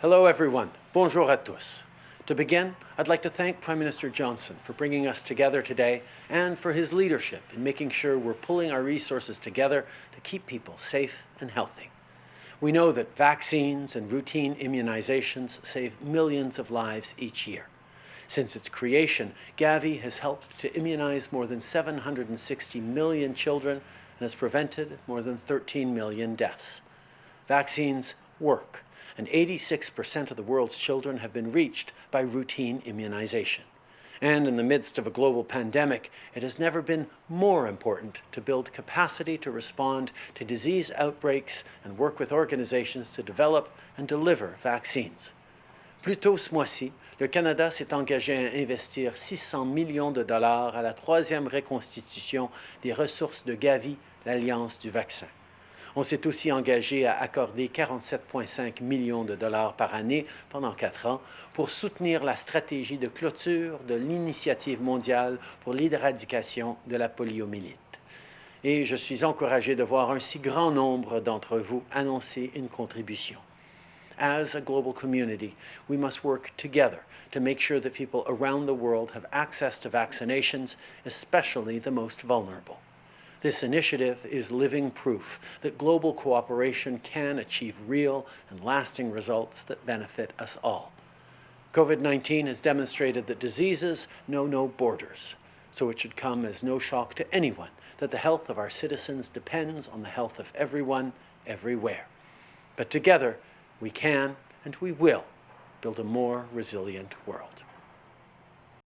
Hello everyone. Bonjour à tous. To begin, I'd like to thank Prime Minister Johnson for bringing us together today and for his leadership in making sure we're pulling our resources together to keep people safe and healthy. We know that vaccines and routine immunizations save millions of lives each year. Since its creation, Gavi has helped to immunize more than 760 million children and has prevented more than 13 million deaths. Vaccines work, and 86% of the world's children have been reached by routine immunization. And in the midst of a global pandemic, it has never been more important to build capacity to respond to disease outbreaks and work with organizations to develop and deliver vaccines. Plus tôt ce mois-ci, le Canada s'est engagé à investir 600 millions de dollars à la troisième reconstitution des ressources de Gavi, l'Alliance du vaccin. On s'est aussi engagé à accorder 47,5 millions de dollars par année pendant quatre ans pour soutenir la stratégie de clôture de l'Initiative mondiale pour l'éradication de la poliomyélite. Et je suis encouragé de voir un si grand nombre d'entre vous annoncer une contribution. As a global community, we must work together to make sure that people around the world have access to vaccinations, especially the most vulnerable. This initiative is living proof that global cooperation can achieve real and lasting results that benefit us all. COVID-19 has demonstrated that diseases know no borders, so it should come as no shock to anyone that the health of our citizens depends on the health of everyone, everywhere. But together, we can and we will build a more resilient world.